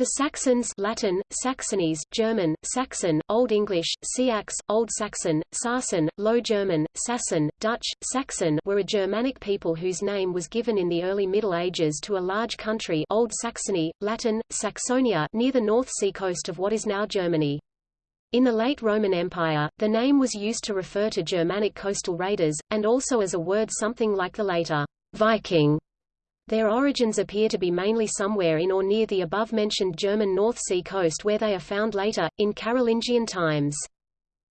The Saxons Latin, Saxones, German, Saxon, Old English, Sax, Old Saxon, Sarsen, Low German, Sassen, Dutch, Saxon were a Germanic people whose name was given in the early Middle Ages to a large country Old Saxony, Latin, Saxonia near the North Sea coast of what is now Germany. In the late Roman Empire, the name was used to refer to Germanic coastal raiders, and also as a word something like the later Viking their origins appear to be mainly somewhere in or near the above-mentioned German North Sea coast where they are found later, in Carolingian times.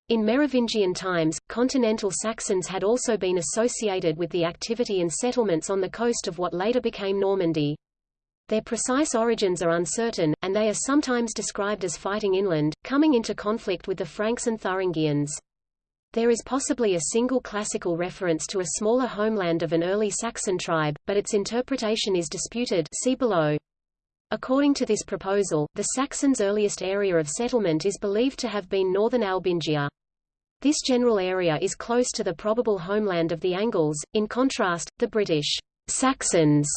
In Merovingian times, continental Saxons had also been associated with the activity and settlements on the coast of what later became Normandy. Their precise origins are uncertain, and they are sometimes described as fighting inland, coming into conflict with the Franks and Thuringians. There is possibly a single classical reference to a smaller homeland of an early Saxon tribe, but its interpretation is disputed see below. According to this proposal, the Saxons' earliest area of settlement is believed to have been northern Albingia. This general area is close to the probable homeland of the Angles, in contrast, the British Saxons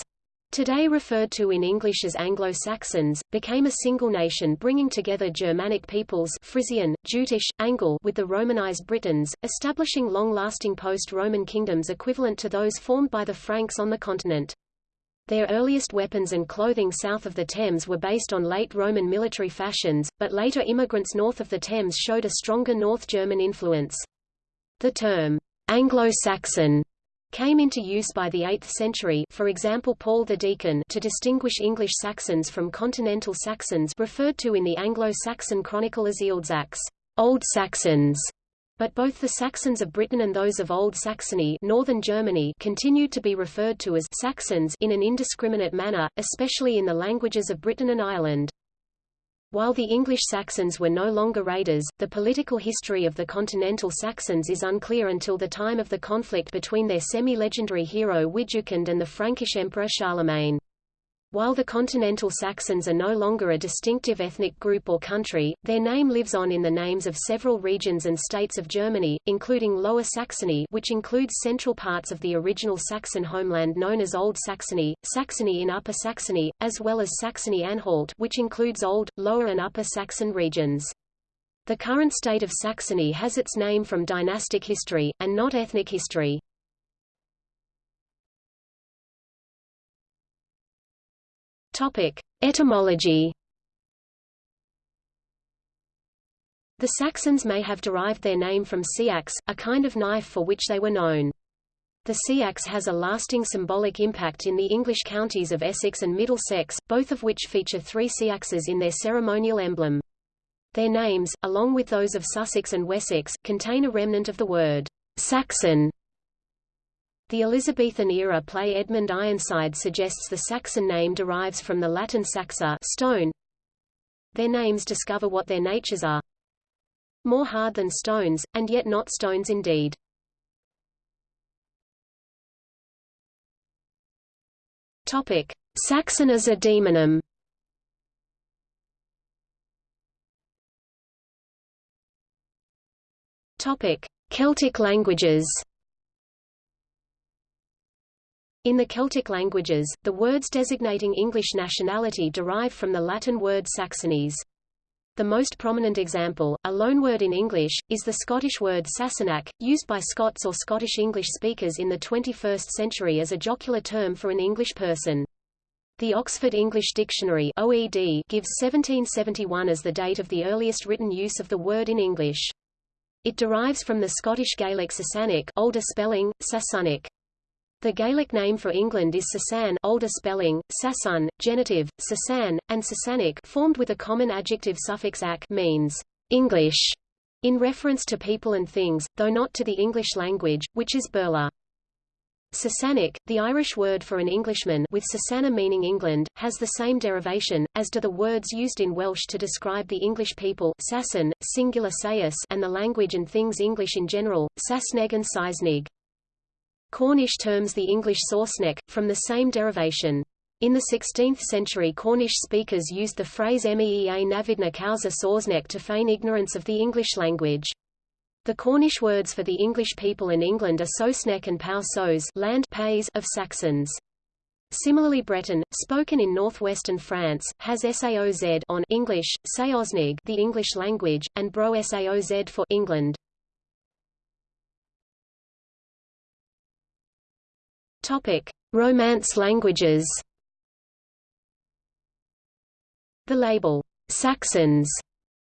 today referred to in English as Anglo-Saxons, became a single nation bringing together Germanic peoples Frisian, Jutish, Angle with the Romanized Britons, establishing long-lasting post-Roman kingdoms equivalent to those formed by the Franks on the continent. Their earliest weapons and clothing south of the Thames were based on late Roman military fashions, but later immigrants north of the Thames showed a stronger North German influence. The term, Anglo-Saxon came into use by the 8th century for example Paul the Deacon to distinguish English Saxons from continental Saxons referred to in the Anglo-Saxon chronicle as Ealdsax, Old Saxons. But both the Saxons of Britain and those of Old Saxony northern Germany continued to be referred to as Saxons in an indiscriminate manner, especially in the languages of Britain and Ireland. While the English Saxons were no longer raiders, the political history of the continental Saxons is unclear until the time of the conflict between their semi-legendary hero Widukind and the Frankish emperor Charlemagne. While the continental Saxons are no longer a distinctive ethnic group or country, their name lives on in the names of several regions and states of Germany, including Lower Saxony which includes central parts of the original Saxon homeland known as Old Saxony, Saxony in Upper Saxony, as well as Saxony-Anhalt which includes Old, Lower and Upper Saxon regions. The current state of Saxony has its name from dynastic history, and not ethnic history. Topic: Etymology. The Saxons may have derived their name from seax, a kind of knife for which they were known. The seax has a lasting symbolic impact in the English counties of Essex and Middlesex, both of which feature three seaxes in their ceremonial emblem. Their names, along with those of Sussex and Wessex, contain a remnant of the word Saxon, the Elizabethan-era play Edmund Ironside suggests the Saxon name derives from the Latin saxa stone. Their names discover what their natures are. More hard than stones, and yet not stones indeed. Topic: Saxon as a demonym. Topic: Celtic languages. In the Celtic languages, the words designating English nationality derive from the Latin word Saxones. The most prominent example, a loanword in English, is the Scottish word Sassenach, used by Scots or Scottish English speakers in the 21st century as a jocular term for an English person. The Oxford English Dictionary OED gives 1771 as the date of the earliest written use of the word in English. It derives from the Scottish Gaelic Sasanic older spelling, Sasunic. The Gaelic name for England is Sasan older spelling, Sasun, genitive, Sasan, and Sasanic formed with a common adjective suffix ac means English, in reference to people and things, though not to the English language, which is Beurla. Sasanic, the Irish word for an Englishman with Sasana meaning England, has the same derivation, as do the words used in Welsh to describe the English people Sasan, singular sayus and the language and things English in general, Sasneg and Seisnig. Cornish terms the English Sausneck, from the same derivation. In the 16th century Cornish speakers used the phrase meea navidna causa Sausneck to feign ignorance of the English language. The Cornish words for the English people in England are Sosneck and Pau Sos land pays of Saxons. Similarly Breton, spoken in northwestern France, has Saoz on English, Saoznig the English language, and Bro Saoz for England. Topic: Romance languages. The label Saxons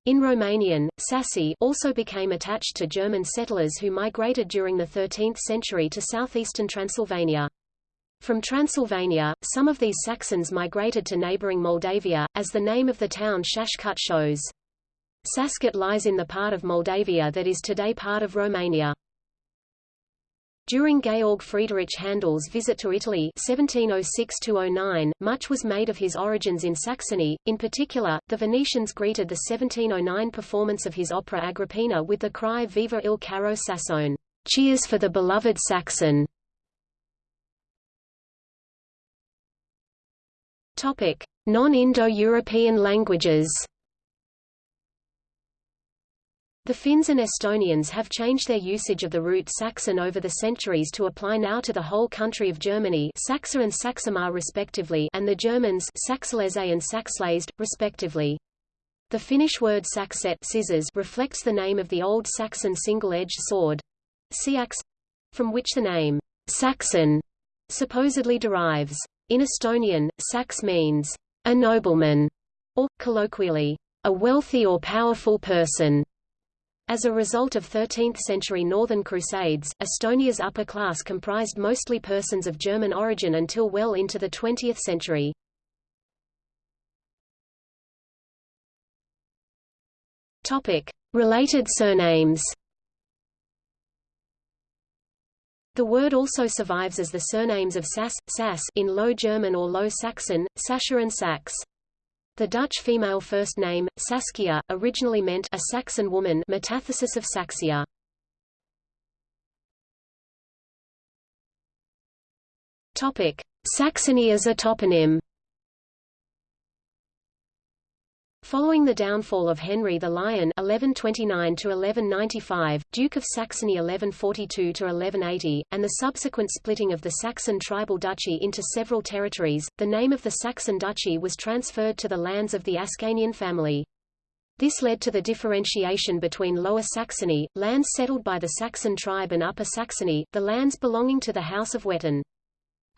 in Romanian, Sasi also became attached to German settlers who migrated during the 13th century to southeastern Transylvania. From Transylvania, some of these Saxons migrated to neighboring Moldavia, as the name of the town Sascut shows. Sascut lies in the part of Moldavia that is today part of Romania. During Georg Friedrich Handel's visit to Italy 1706 much was made of his origins in Saxony. In particular, the Venetians greeted the 1709 performance of his opera Agrippina with the cry Viva il caro Sassone, cheers for the beloved Saxon. Non-Indo-European languages. The Finns and Estonians have changed their usage of the root Saxon over the centuries to apply now to the whole country of Germany Saksa and Saksamaa respectively and the Germans Saxlese and sakslased, respectively. The Finnish word sakset scissors reflects the name of the Old Saxon single-edged sword, seax, from which the name Saxon supposedly derives. In Estonian, sax means a nobleman, or, colloquially, a wealthy or powerful person. As a result of 13th-century Northern Crusades, Estonia's upper class comprised mostly persons of German origin until well into the 20th century. Topic: Related surnames. The word also survives as the surnames of Sass, Sass in Low German or Low Saxon, Sascha and Sax. The Dutch female first name, Saskia, originally meant a Saxon woman metathesis of Saxia. Saxony as a toponym. Following the downfall of Henry the Lion (1129–1195), Duke of Saxony (1142–1180), and the subsequent splitting of the Saxon tribal duchy into several territories, the name of the Saxon duchy was transferred to the lands of the Ascanian family. This led to the differentiation between Lower Saxony, lands settled by the Saxon tribe and Upper Saxony, the lands belonging to the House of Wettin.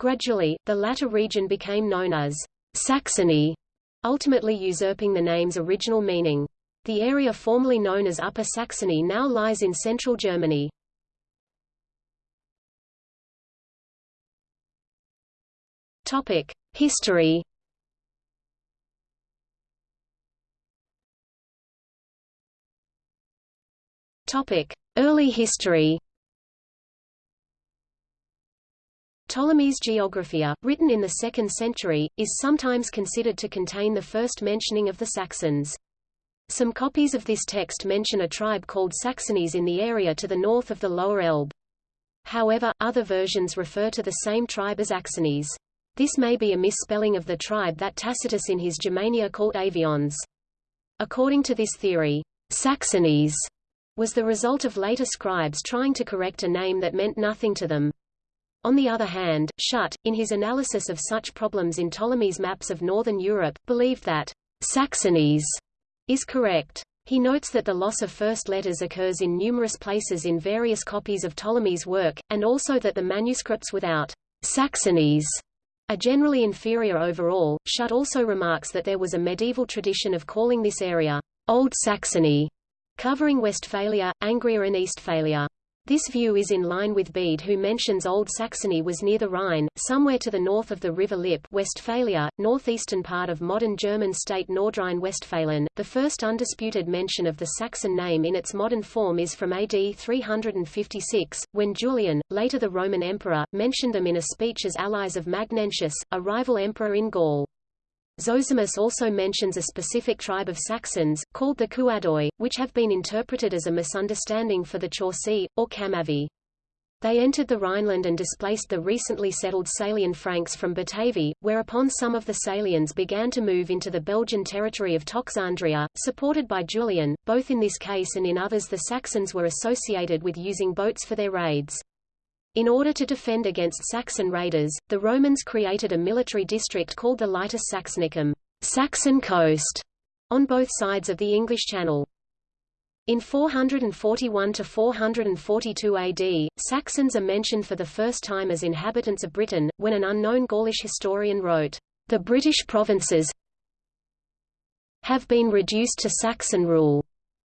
Gradually, the latter region became known as Saxony ultimately usurping the name's original meaning. The area formerly known as Upper Saxony now lies in central Germany. Topic: History. Topic: Early history. Ptolemy's Geographia, written in the 2nd century, is sometimes considered to contain the first mentioning of the Saxons. Some copies of this text mention a tribe called Saxones in the area to the north of the Lower Elbe. However, other versions refer to the same tribe as Axones. This may be a misspelling of the tribe that Tacitus in his Germania called Aviones. According to this theory, Saxones was the result of later scribes trying to correct a name that meant nothing to them. On the other hand, Schutt, in his analysis of such problems in Ptolemy's maps of northern Europe, believed that Saxones is correct. He notes that the loss of first letters occurs in numerous places in various copies of Ptolemy's work, and also that the manuscripts without Saxones are generally inferior overall. Schutt also remarks that there was a medieval tradition of calling this area Old Saxony, covering Westphalia, Angria and Eastphalia. This view is in line with Bede who mentions Old Saxony was near the Rhine, somewhere to the north of the river Lippe Westphalia, northeastern part of modern German state Nordrhein-Westfalen. The first undisputed mention of the Saxon name in its modern form is from AD 356, when Julian, later the Roman emperor, mentioned them in a speech as allies of Magnentius, a rival emperor in Gaul. Zosimus also mentions a specific tribe of Saxons, called the Kuadoi, which have been interpreted as a misunderstanding for the Chauci, or Chamavi. They entered the Rhineland and displaced the recently settled Salian Franks from Batavi, whereupon some of the Salians began to move into the Belgian territory of Toxandria, supported by Julian. Both in this case and in others the Saxons were associated with using boats for their raids. In order to defend against Saxon raiders, the Romans created a military district called the Litus Saxonicum Saxon coast, on both sides of the English Channel. In 441–442 AD, Saxons are mentioned for the first time as inhabitants of Britain, when an unknown Gaulish historian wrote, "...the British provinces have been reduced to Saxon rule."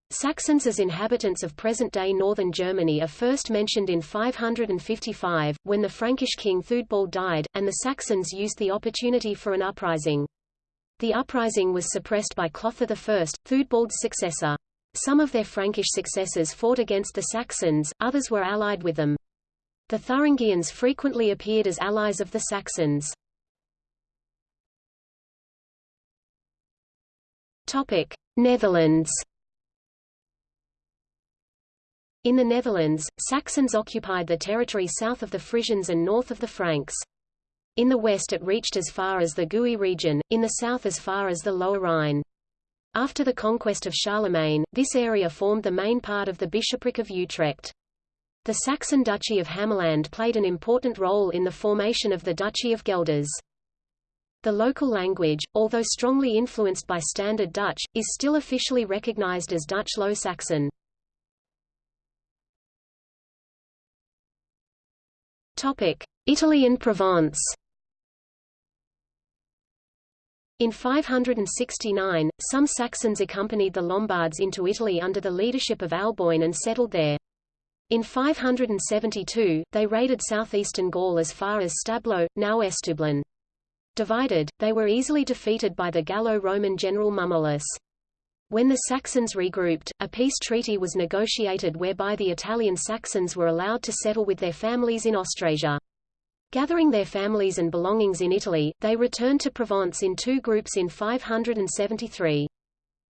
Saxons as inhabitants of present-day northern Germany are first mentioned in 555, when the Frankish king Theudbald died, and the Saxons used the opportunity for an uprising. The uprising was suppressed by Clothar I, Theudbald's successor. Some of their Frankish successors fought against the Saxons, others were allied with them. The Thuringians frequently appeared as allies of the Saxons. Netherlands. In the Netherlands, Saxons occupied the territory south of the Frisians and north of the Franks. In the west it reached as far as the Gooi region, in the south as far as the Lower Rhine. After the conquest of Charlemagne, this area formed the main part of the bishopric of Utrecht. The Saxon Duchy of Hamaland played an important role in the formation of the Duchy of Guelders. The local language, although strongly influenced by Standard Dutch, is still officially recognized as Dutch Low Saxon. Italy and Provence in 569, some Saxons accompanied the Lombards into Italy under the leadership of Alboin and settled there. In 572, they raided southeastern Gaul as far as Stablo, now Estoublon. Divided, they were easily defeated by the Gallo-Roman general Mummolus. When the Saxons regrouped, a peace treaty was negotiated whereby the Italian Saxons were allowed to settle with their families in Austrasia. Gathering their families and belongings in Italy, they returned to Provence in two groups in 573.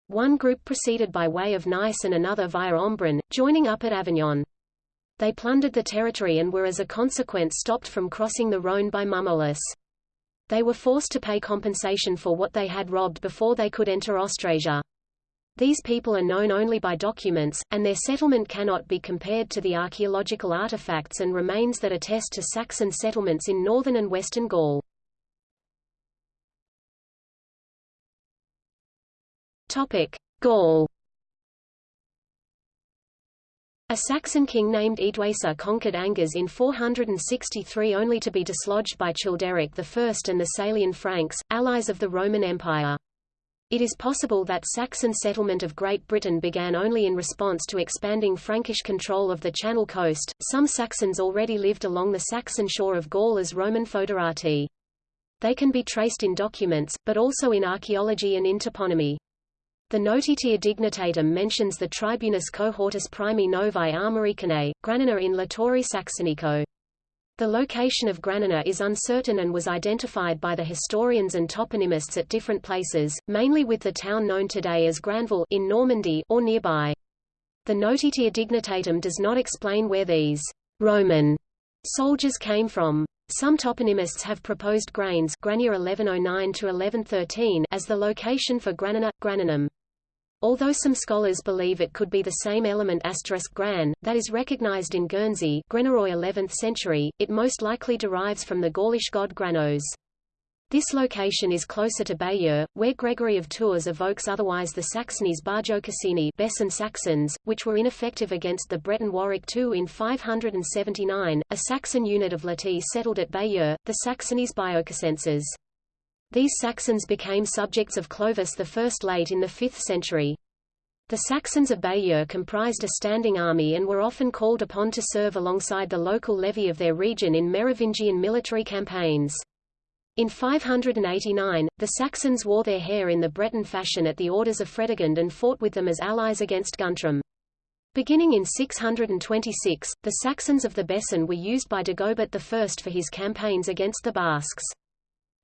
One group proceeded by way of Nice and another via Embrun, joining up at Avignon. They plundered the territory and were as a consequence stopped from crossing the Rhône by Mummolus. They were forced to pay compensation for what they had robbed before they could enter Austrasia. These people are known only by documents, and their settlement cannot be compared to the archaeological artifacts and remains that attest to Saxon settlements in northern and western Gaul. Topic: Gaul. A Saxon king named Eadwacer conquered Angers in 463 only to be dislodged by Childeric I and the Salian Franks, allies of the Roman Empire. It is possible that Saxon settlement of Great Britain began only in response to expanding Frankish control of the Channel coast. Some Saxons already lived along the Saxon shore of Gaul as Roman foederati. They can be traced in documents, but also in archaeology and in toponymy. The Notitia Dignitatum mentions the Tribunus cohortus primi novae Armoricanae, Grannona in Litori Saxonico. The location of Grannona is uncertain and was identified by the historians and toponymists at different places, mainly with the town known today as Granville in Normandy or nearby. The Notitia Dignitatum does not explain where these Roman soldiers came from. Some toponymists have proposed Grains 1109 as the location for Grannona, Grannonum. Although some scholars believe it could be the same element gran, that is recognized in Guernsey Grenaroy 11th century, it most likely derives from the Gaulish god Granos. This location is closer to Bayeux, where Gregory of Tours evokes otherwise the Saxones Baiocassini Bessin Saxons, which were ineffective against the Breton Waroch II in 579. A Saxon unit of Lati settled at Bayeux, the Saxones Baiocassenses. These Saxons became subjects of Clovis I late in the 5th century. The Saxons of Bayeux comprised a standing army and were often called upon to serve alongside the local levy of their region in Merovingian military campaigns. In 589, the Saxons wore their hair in the Breton fashion at the orders of Fredegund and fought with them as allies against Guntram. Beginning in 626, the Saxons of the Bessin were used by Dagobert I for his campaigns against the Basques.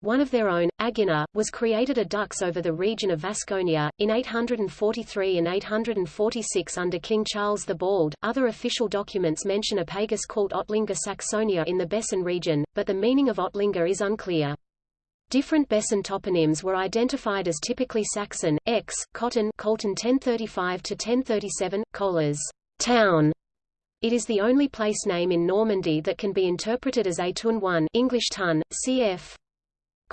One of their own, Agina, was created a dux over the region of Vasconia, in 843 and 846 under King Charles the Bald. Other official documents mention a pagus called Ottlinga Saxonia in the Bessin region, but the meaning of Ottlinga is unclear. Different Bessin toponyms were identified as typically Saxon, X, Cotton Colton 1035-1037, Colas, town, It is the only place name in Normandy that can be interpreted as a tun 1 English tun, cf.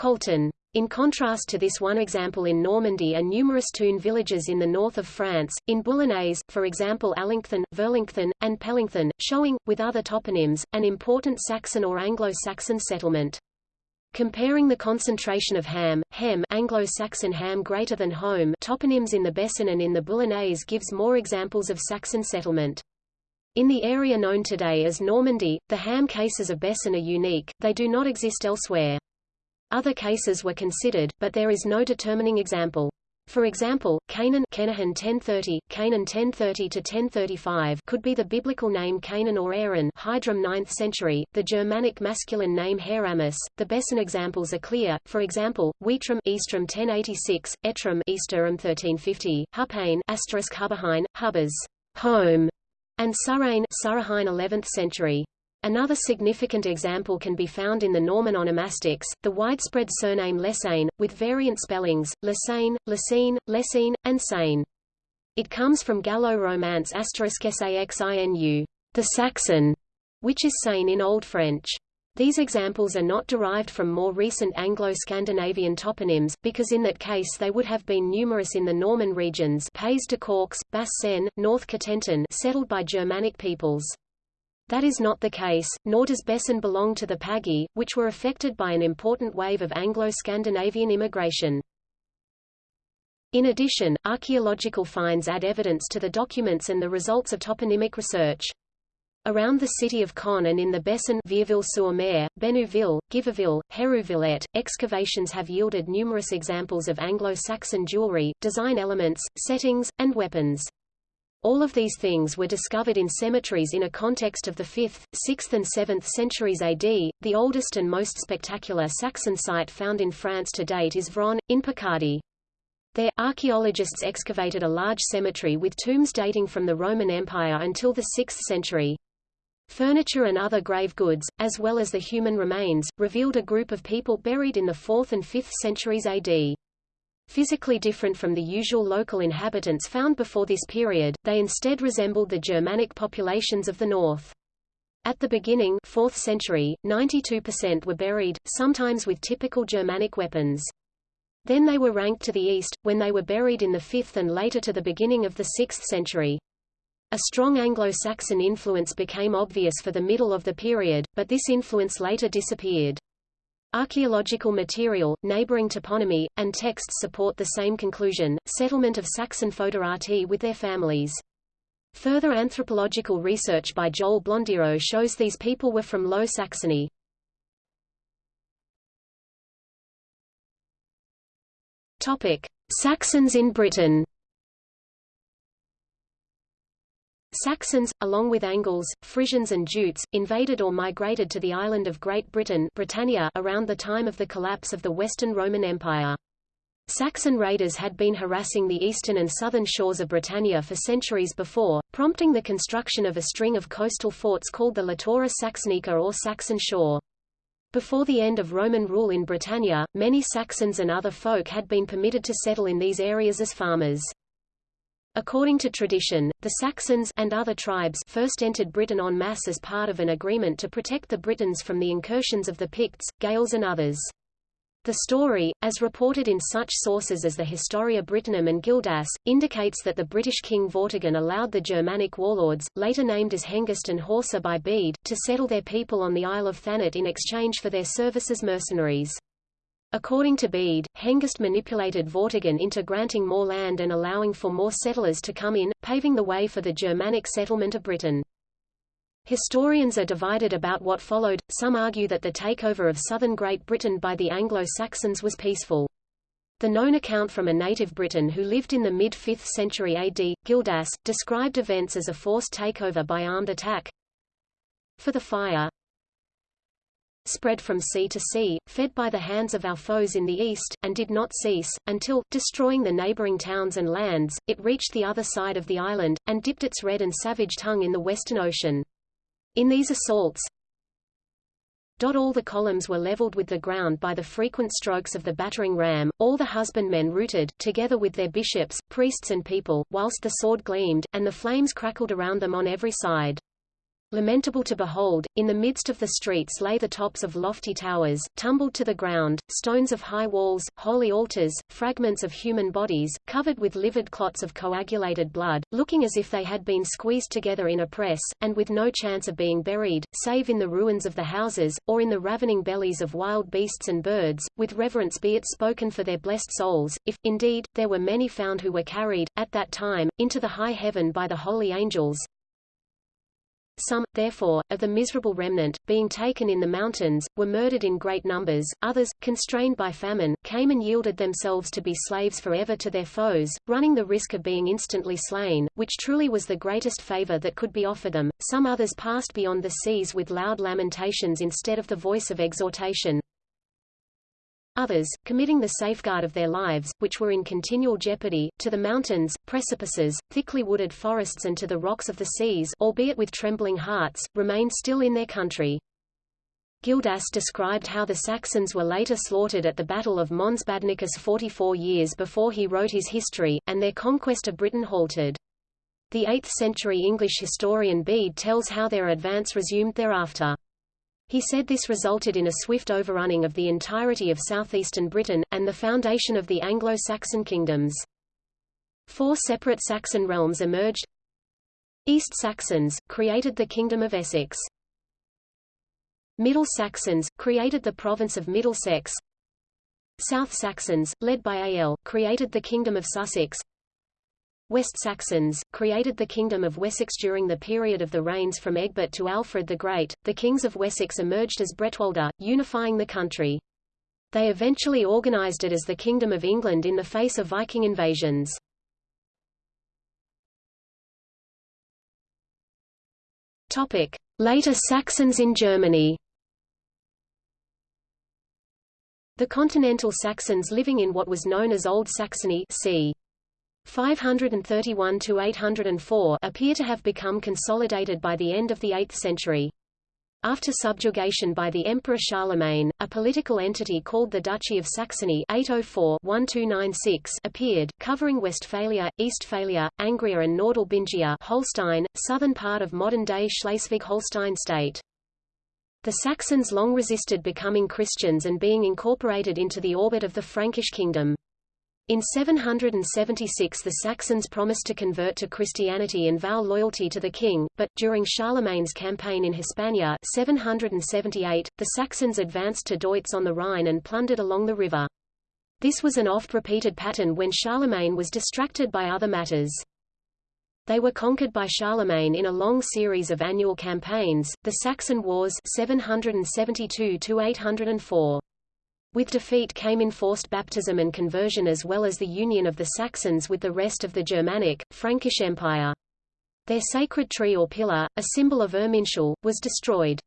Colton. In contrast to this one example in Normandy are numerous toon villages in the north of France, in Boulonnais, for example Allington, Verlington, and Pellington, showing, with other toponyms, an important Saxon or Anglo-Saxon settlement. Comparing the concentration of ham, hem Anglo-Saxon ham greater than home toponyms in the Bessin and in the Boulonnais gives more examples of Saxon settlement. In the area known today as Normandy, the ham cases of Bessin are unique, they do not exist elsewhere. Other cases were considered, but there is no determining example. For example, Canaan Kenahan 1030, Canaan 1030 to 1035 could be the biblical name Canaan or Aaron Hydrum 9th century, the Germanic masculine name Heramus. The Bessin examples are clear, for example, Weitram Eastram 1086, Etram Easterum 1350, Hupane asterisk Hubberhain, Hubbers home, and Surrain Surrahain 11th century. Another significant example can be found in the Norman onomastics, the widespread surname Lessain, with variant spellings, Lessain, Lessine, Lessine, and Sain. It comes from Gallo-Romance saxinu, the Saxon, which is Sain in Old French. These examples are not derived from more recent Anglo-Scandinavian toponyms, because in that case they would have been numerous in the Norman regions Pays de Corks, Basse-Seine, North Cotentin settled by Germanic peoples. That is not the case, nor does Bessin belong to the Pagii, which were affected by an important wave of Anglo-Scandinavian immigration. In addition, archaeological finds add evidence to the documents and the results of toponymic research. Around the city of Caen and in the Bessin Vierville-sur-Mer, Bénouville, Giberville, Hérouvillette, excavations have yielded numerous examples of Anglo-Saxon jewelry, design elements, settings, and weapons. All of these things were discovered in cemeteries in a context of the 5th, 6th and 7th centuries AD. The oldest and most spectacular Saxon site found in France to date is Vron, in Picardy. There, archaeologists excavated a large cemetery with tombs dating from the Roman Empire until the 6th century. Furniture and other grave goods, as well as the human remains, revealed a group of people buried in the 4th and 5th centuries AD. Physically different from the usual local inhabitants found before this period, they instead resembled the Germanic populations of the north. At the beginning 4th century, 92% were buried, sometimes with typical Germanic weapons. Then they were ranked to the east, when they were buried in the 5th and later to the beginning of the 6th century. A strong Anglo-Saxon influence became obvious for the middle of the period, but this influence later disappeared. Archaeological material, neighboring toponymy, and texts support the same conclusion, settlement of Saxon foederati with their families. Further anthropological research by Joel Blondiaux shows these people were from Low Saxony. Saxons in Britain Saxons, along with Angles, Frisians and Jutes, invaded or migrated to the island of Great Britain Britannia around the time of the collapse of the Western Roman Empire. Saxon raiders had been harassing the eastern and southern shores of Britannia for centuries before, prompting the construction of a string of coastal forts called the Latura Saxonica or Saxon Shore. Before the end of Roman rule in Britannia, many Saxons and other folk had been permitted to settle in these areas as farmers. According to tradition, the Saxons and other tribes first entered Britain en masse as part of an agreement to protect the Britons from the incursions of the Picts, Gaels and others. The story, as reported in such sources as the Historia Brittonum and Gildas, indicates that the British king Vortigern allowed the Germanic warlords, later named as Hengist and Horsa by Bede, to settle their people on the Isle of Thanet in exchange for their service as mercenaries. According to Bede, Hengist manipulated Vortigern into granting more land and allowing for more settlers to come in, paving the way for the Germanic settlement of Britain. Historians are divided about what followed, some argue that the takeover of southern Great Britain by the Anglo-Saxons was peaceful. The known account from a native Briton who lived in the mid-5th century AD, Gildas, described events as a forced takeover by armed attack. For the fire, spread from sea to sea, fed by the hands of our foes in the east, and did not cease, until, destroying the neighboring towns and lands, it reached the other side of the island, and dipped its red and savage tongue in the Western Ocean. In these assaults, all the columns were leveled with the ground by the frequent strokes of the battering ram, all the husbandmen rooted, together with their bishops, priests and people, whilst the sword gleamed, and the flames crackled around them on every side. Lamentable to behold, in the midst of the streets lay the tops of lofty towers, tumbled to the ground, stones of high walls, holy altars, fragments of human bodies, covered with livid clots of coagulated blood, looking as if they had been squeezed together in a press, and with no chance of being buried, save in the ruins of the houses, or in the ravening bellies of wild beasts and birds, with reverence be it spoken for their blessed souls, if, indeed, there were many found who were carried, at that time, into the high heaven by the holy angels, some, therefore, of the miserable remnant, being taken in the mountains, were murdered in great numbers, others, constrained by famine, came and yielded themselves to be slaves forever to their foes, running the risk of being instantly slain, which truly was the greatest favor that could be offered them. Some others passed beyond the seas with loud lamentations instead of the voice of exhortation, Others, committing the safeguard of their lives, which were in continual jeopardy, to the mountains, precipices, thickly wooded forests and to the rocks of the seas albeit with trembling hearts, remained still in their country. Gildas described how the Saxons were later slaughtered at the Battle of Mons Badonicus 44 years before he wrote his history, and their conquest of Britain halted. The 8th-century English historian Bede tells how their advance resumed thereafter. He said this resulted in a swift overrunning of the entirety of southeastern Britain, and the foundation of the Anglo-Saxon kingdoms. Four separate Saxon realms emerged. East Saxons, created the Kingdom of Essex. Middle Saxons, created the province of Middlesex. South Saxons, led by Aelle, created the Kingdom of Sussex. West Saxons, created the Kingdom of Wessex during the period of the reigns from Egbert to Alfred the Great. The kings of Wessex emerged as Bretwalda, unifying the country. They eventually organized it as the Kingdom of England in the face of Viking invasions. Topic: Later Saxons in Germany. The continental Saxons living in what was known as Old Saxony c. 531–804 appear to have become consolidated by the end of the 8th century. After subjugation by the Emperor Charlemagne, a political entity called the Duchy of Saxony 804-1296 appeared, covering Westphalia, Eastphalia, Angria and Nordalbingia Holstein, southern part of modern-day Schleswig-Holstein state. The Saxons long resisted becoming Christians and being incorporated into the orbit of the Frankish kingdom. In 776 the Saxons promised to convert to Christianity and vow loyalty to the king, but, during Charlemagne's campaign in Hispania 778, the Saxons advanced to Deutz on the Rhine and plundered along the river. This was an oft-repeated pattern when Charlemagne was distracted by other matters. They were conquered by Charlemagne in a long series of annual campaigns, the Saxon Wars 772–804. With defeat came enforced baptism and conversion as well as the union of the Saxons with the rest of the Germanic, Frankish Empire. Their sacred tree or pillar, a symbol of Irminsul, was destroyed.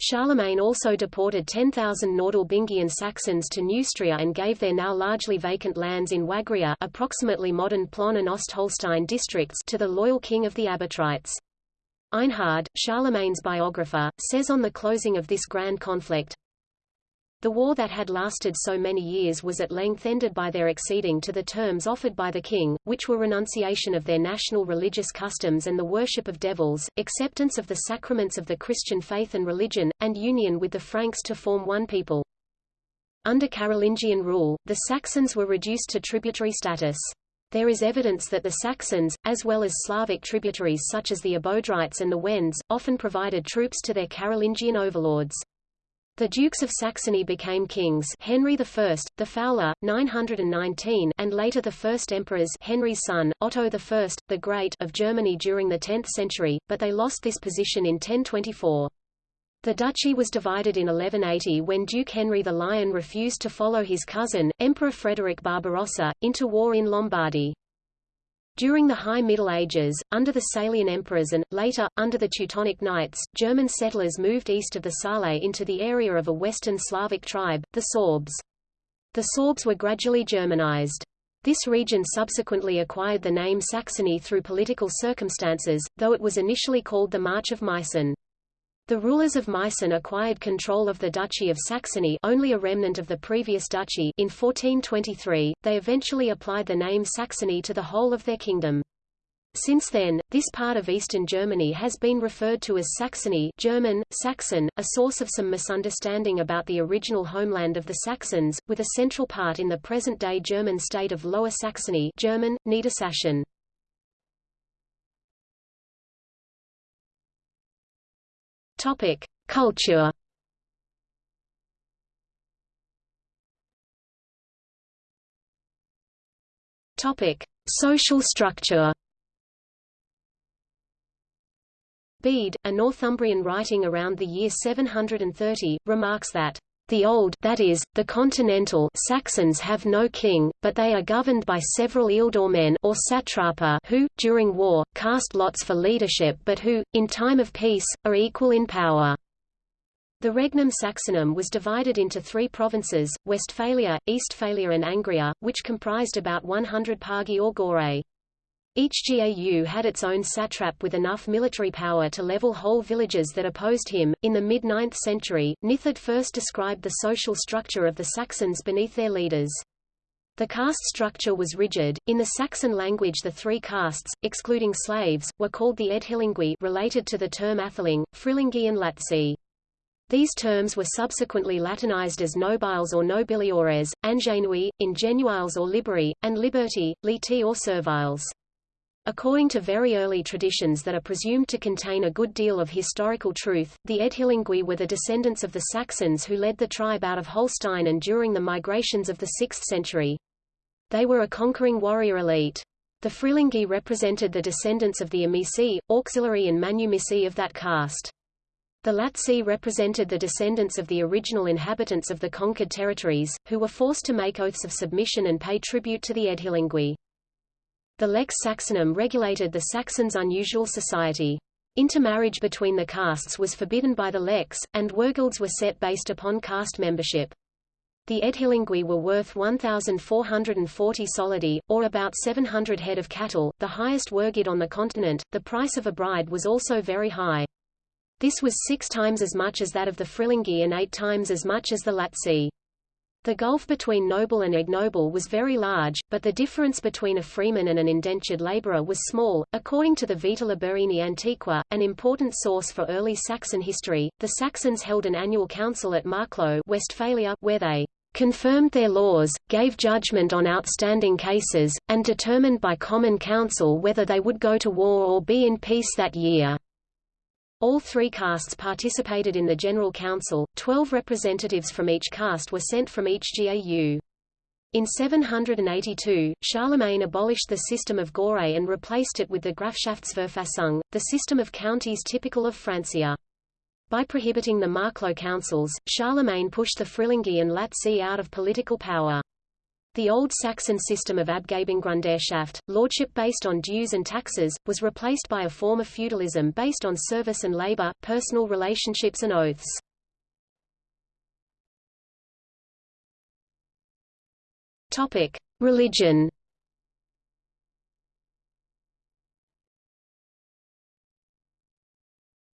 Charlemagne also deported 10,000 Nordalbingian Saxons to Neustria and gave their now largely vacant lands in Wagria approximately modern Plön and Ostholstein districts to the loyal king of the Abodrites. Einhard, Charlemagne's biographer, says on the closing of this grand conflict, the war that had lasted so many years was at length ended by their acceding to the terms offered by the king, which were renunciation of their national religious customs and the worship of devils, acceptance of the sacraments of the Christian faith and religion, and union with the Franks to form one people. Under Carolingian rule, the Saxons were reduced to tributary status. There is evidence that the Saxons, as well as Slavic tributaries such as the Abodrites and the Wends, often provided troops to their Carolingian overlords. The Dukes of Saxony became kings Henry I, the Fowler, 919 and later the first emperors Henry's son, Otto I, the Great of Germany during the 10th century, but they lost this position in 1024. The duchy was divided in 1180 when Duke Henry the Lion refused to follow his cousin, Emperor Frederick Barbarossa, into war in Lombardy. During the High Middle Ages, under the Salian emperors and, later, under the Teutonic Knights, German settlers moved east of the Saale into the area of a western Slavic tribe, the Sorbs. The Sorbs were gradually Germanized. This region subsequently acquired the name Saxony through political circumstances, though it was initially called the March of Meissen. The rulers of Meissen acquired control of the Duchy of Saxony only a remnant of the previous duchy in 1423, they eventually applied the name Saxony to the whole of their kingdom. Since then, this part of eastern Germany has been referred to as Saxony German, Saxon, a source of some misunderstanding about the original homeland of the Saxons, with a central part in the present-day German state of Lower Saxony German, Niedersachsen. Topic: Culture. Topic: Social structure. Bede, a Northumbrian writing around the year 730, remarks that the old that is, the continental Saxons have no king, but they are governed by several ealdormen or satrapa who, during war, cast lots for leadership but who, in time of peace, are equal in power. The Regnum Saxonum was divided into three provinces, Westphalia, Eastphalia and Angria, which comprised about 100 pagi or gore. Each GAU had its own satrap with enough military power to level whole villages that opposed him. In the mid 9th century, Nithard first described the social structure of the Saxons beneath their leaders. The caste structure was rigid. In the Saxon language, the three castes, excluding slaves, were called the Edhilingui, related to the term Atheling, Frilingi, and Latsi. These terms were subsequently Latinized as nobiles or nobiliores, ingenui, ingenuiles or liberi, and liberti, liti or serviles. According to very early traditions that are presumed to contain a good deal of historical truth, the Edhilingui were the descendants of the Saxons who led the tribe out of Holstein and during the migrations of the 6th century. They were a conquering warrior elite. The Frilingi represented the descendants of the Amici, auxiliary and manumici of that caste. The Latsi represented the descendants of the original inhabitants of the conquered territories, who were forced to make oaths of submission and pay tribute to the Edhilingui. The Lex Saxonum regulated the Saxons' unusual society. Intermarriage between the castes was forbidden by the Lex, and wergilds were set based upon caste membership. The Edhilingui were worth 1,440 solidi, or about 700 head of cattle, the highest wergild on the continent. The price of a bride was also very high. This was six times as much as that of the Frilingi and eight times as much as the Latsi. The gulf between noble and ignoble was very large, but the difference between a freeman and an indentured laborer was small. According to the Vita Lebuini Antiqua, an important source for early Saxon history, the Saxons held an annual council at Marklo, Westphalia, where they confirmed their laws, gave judgment on outstanding cases, and determined by common council whether they would go to war or be in peace that year. All three castes participated in the General Council, twelve representatives from each caste were sent from each GAU. In 782, Charlemagne abolished the system of gore and replaced it with the Grafschaftsverfassung, the system of counties typical of Francia. By prohibiting the Marklo councils, Charlemagne pushed the Frilingi and Latsi out of political power. The Old Saxon system of Abgabengrundherrschaft, lordship based on dues and taxes, was replaced by a form of feudalism based on service and labor, personal relationships and oaths. Topic: Religion.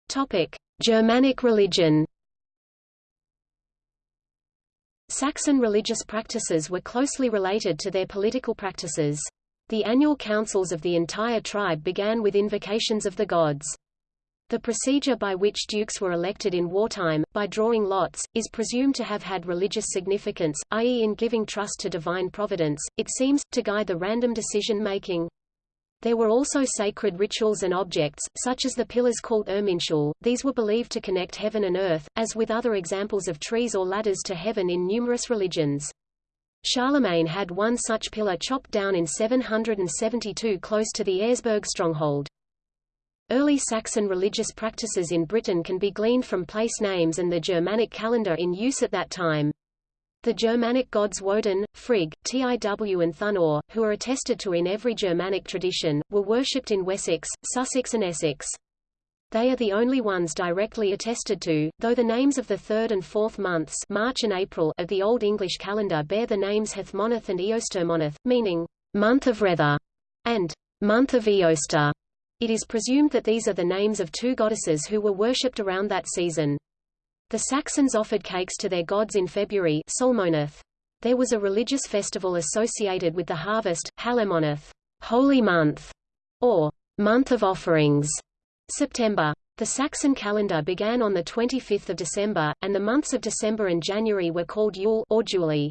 Topic: Germanic religion. Saxon religious practices were closely related to their political practices. The annual councils of the entire tribe began with invocations of the gods. The procedure by which dukes were elected in wartime, by drawing lots, is presumed to have had religious significance, i.e. in giving trust to divine providence, it seems, to guide the random decision-making. There were also sacred rituals and objects, such as the pillars called Irminsul. These were believed to connect heaven and earth, as with other examples of trees or ladders to heaven in numerous religions. Charlemagne had one such pillar chopped down in 772 close to the Eresburg stronghold. Early Saxon religious practices in Britain can be gleaned from place names and the Germanic calendar in use at that time. The Germanic gods Woden, Frigg, Tiw and Thunor, who are attested to in every Germanic tradition, were worshipped in Wessex, Sussex and Essex. They are the only ones directly attested to, though the names of the third and fourth months March and April of the Old English calendar bear the names Hethmoneth and Eostermoneth, meaning, month of Rether, and month of Eoster. It is presumed that these are the names of two goddesses who were worshipped around that season. The Saxons offered cakes to their gods in February Solmoneth. There was a religious festival associated with the harvest, Halemoneth, Holy Month, or month of offerings, September. The Saxon calendar began on 25 December, and the months of December and January were called Yule or Julie.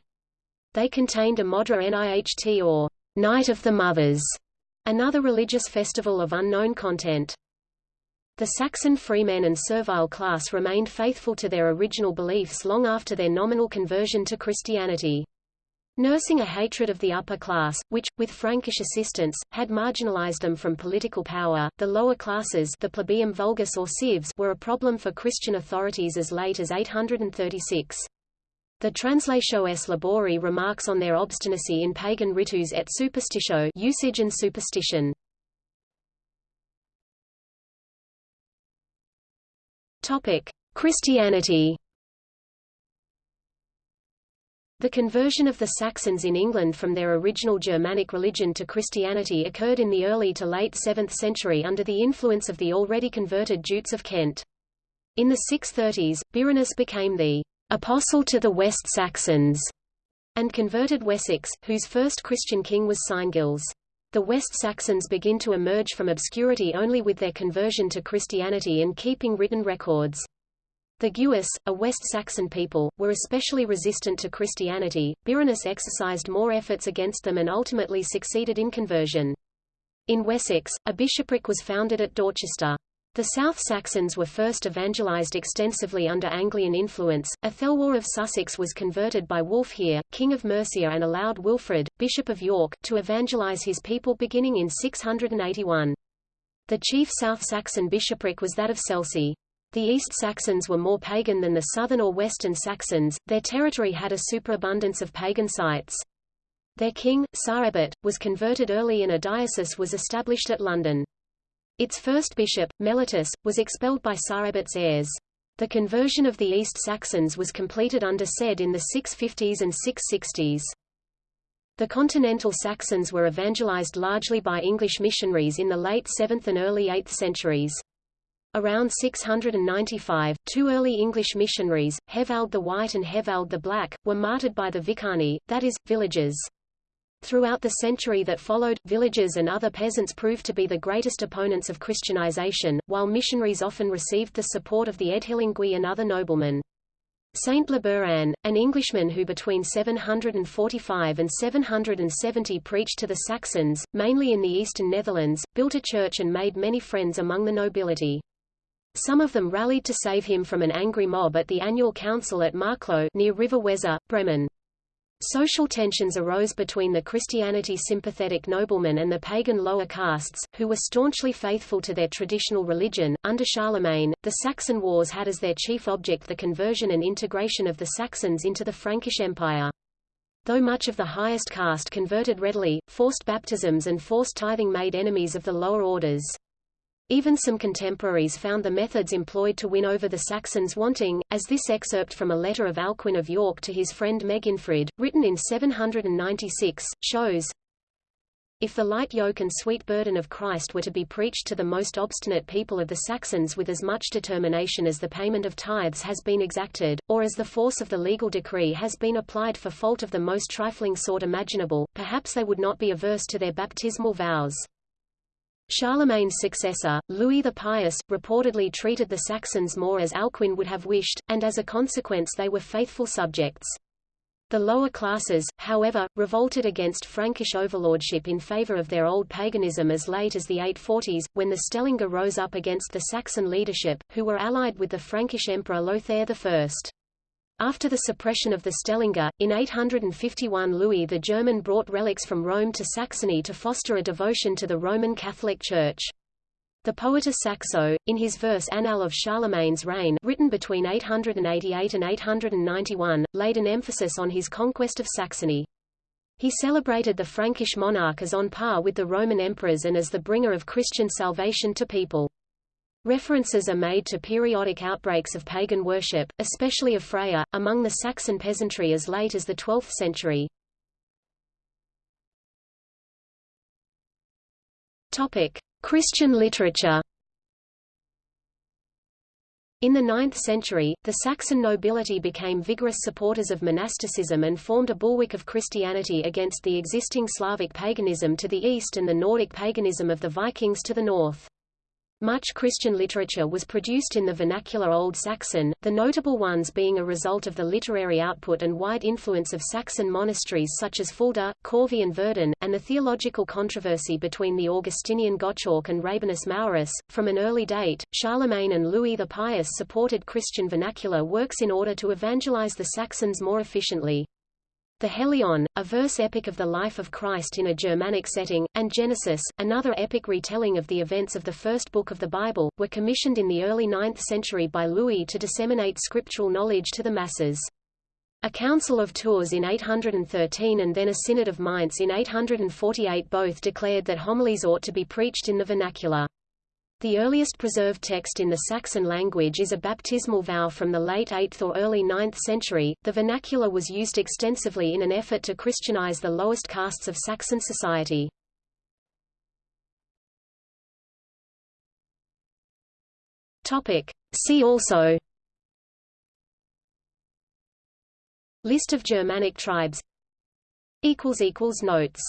They contained a Modra Niht or Night of the Mothers, another religious festival of unknown content. The Saxon freemen and servile class remained faithful to their original beliefs long after their nominal conversion to Christianity. Nursing a hatred of the upper class, which, with Frankish assistance, had marginalized them from political power, the lower classes the plebeium vulgus or cives were a problem for Christian authorities as late as 836. The Translatio S. Liborii remarks on their obstinacy in pagan ritus et superstitio usage and superstition. Christianity the conversion of the Saxons in England from their original Germanic religion to Christianity occurred in the early to late 7th century under the influence of the already converted Jutes of Kent. In the 630s, Birinus became the apostle to the West Saxons and converted Wessex, whose first Christian king was Cyngils. The West Saxons begin to emerge from obscurity only with their conversion to Christianity and keeping written records. The Gewis, a West Saxon people, were especially resistant to Christianity. Birinus exercised more efforts against them and ultimately succeeded in conversion. In Wessex, a bishopric was founded at Dorchester. The South Saxons were first evangelized extensively under Anglian influence. Æthelwalh of Sussex was converted by Wulfhere, king of Mercia and allowed Wilfrid, bishop of York, to evangelize his people beginning in 681. The chief South Saxon bishopric was that of Selsey. The East Saxons were more pagan than the southern or western Saxons, their territory had a superabundance of pagan sites. Their king, Sæberht, was converted early and a diocese was established at London. Its first bishop, Mellitus, was expelled by Sæberht's heirs. The conversion of the East Saxons was completed under Cedd in the 650s and 660s. The continental Saxons were evangelized largely by English missionaries in the late 7th and early 8th centuries. Around 695, two early English missionaries, Hewald the White and Hewald the Black, were martyred by the vicani, that is, villagers. Throughout the century that followed, villagers and other peasants proved to be the greatest opponents of Christianization, while missionaries often received the support of the Edhilingui and other noblemen. Saint Lebuin, an Englishman who between 745 and 770 preached to the Saxons, mainly in the eastern Netherlands, built a church and made many friends among the nobility. Some of them rallied to save him from an angry mob at the annual council at Marklo near River Weser, Bremen. Social tensions arose between the Christianity-sympathetic noblemen and the pagan lower castes, who were staunchly faithful to their traditional religion. Under Charlemagne, the Saxon Wars had as their chief object the conversion and integration of the Saxons into the Frankish Empire. Though much of the highest caste converted readily, forced baptisms and forced tithing made enemies of the lower orders. Even some contemporaries found the methods employed to win over the Saxons wanting, as this excerpt from a letter of Alcuin of York to his friend Meginfrid, written in 796, shows. If the light yoke and sweet burden of Christ were to be preached to the most obstinate people of the Saxons with as much determination as the payment of tithes has been exacted, or as the force of the legal decree has been applied for fault of the most trifling sort imaginable, perhaps they would not be averse to their baptismal vows. Charlemagne's successor, Louis the Pious, reportedly treated the Saxons more as Alcuin would have wished, and as a consequence they were faithful subjects. The lower classes, however, revolted against Frankish overlordship in favor of their old paganism as late as the 840s, when the Stellinga rose up against the Saxon leadership, who were allied with the Frankish emperor Lothair I. After the suppression of the Stellinga, in 851 Louis the German brought relics from Rome to Saxony to foster a devotion to the Roman Catholic Church. The Poeta Saxo, in his verse Annal of Charlemagne's reign written between 888 and 891, laid an emphasis on his conquest of Saxony. He celebrated the Frankish monarch as on par with the Roman emperors and as the bringer of Christian salvation to people. References are made to periodic outbreaks of pagan worship, especially of Freya, among the Saxon peasantry as late as the 12th century. Topic: Christian literature. In the 9th century, the Saxon nobility became vigorous supporters of monasticism and formed a bulwark of Christianity against the existing Slavic paganism to the east and the Nordic paganism of the Vikings to the north. Much Christian literature was produced in the vernacular Old Saxon, the notable ones being a result of the literary output and wide influence of Saxon monasteries such as Fulda, Corvey and Verden, and the theological controversy between the Augustinian Gottschalk and Rabanus Maurus. From an early date, Charlemagne and Louis the Pious supported Christian vernacular works in order to evangelize the Saxons more efficiently. The Heliand, a verse epic of the life of Christ in a Germanic setting, and Genesis, another epic retelling of the events of the first book of the Bible, were commissioned in the early 9th century by Louis to disseminate scriptural knowledge to the masses. A Council of Tours in 813 and then a Synod of Mainz in 848 both declared that homilies ought to be preached in the vernacular. The earliest preserved text in the Saxon language is a baptismal vow from the late 8th or early 9th century. The vernacular was used extensively in an effort to Christianize the lowest castes of Saxon society. Topic. See also List of Germanic tribes Notes